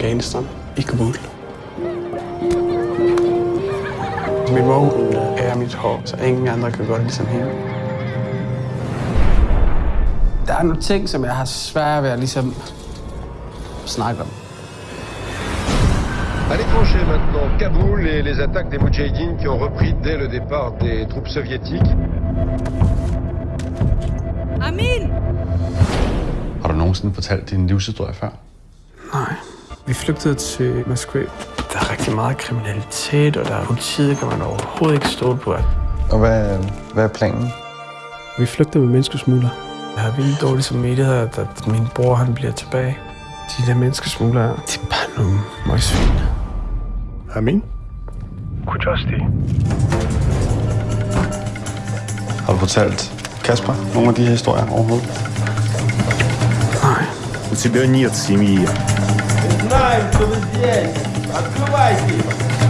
Afghanistan, i Kabul. Min mor hun er mit hår, så ingen andre kan gøre det ligesom hende. Der er nogle ting, som jeg har svært ved at ligesom snakke om. À l'étranger maintenant, Kaboul et les attaques des Moudjahidines qui ont repris dès le départ des troupes soviétiques. Amin! Har du nogensinde fortalt din livshistorie før? Nej. Vi flygtede til Moskva. Der er rigtig meget kriminalitet, og der er politiet, kan man overhovedet ikke stole på. Og hvad, hvad er planen? Vi flygter med menneskesmugler. Jeg har vildt dårligt som medighed, at min bror han bliver tilbage. De der menneskesmuglere, de er bare nogle møgsvin. Amin? Kujosti. Har du fortalt Kasper nogle af de her historier overhovedet? Nej. У тебя нет семьи. mais, Kifas.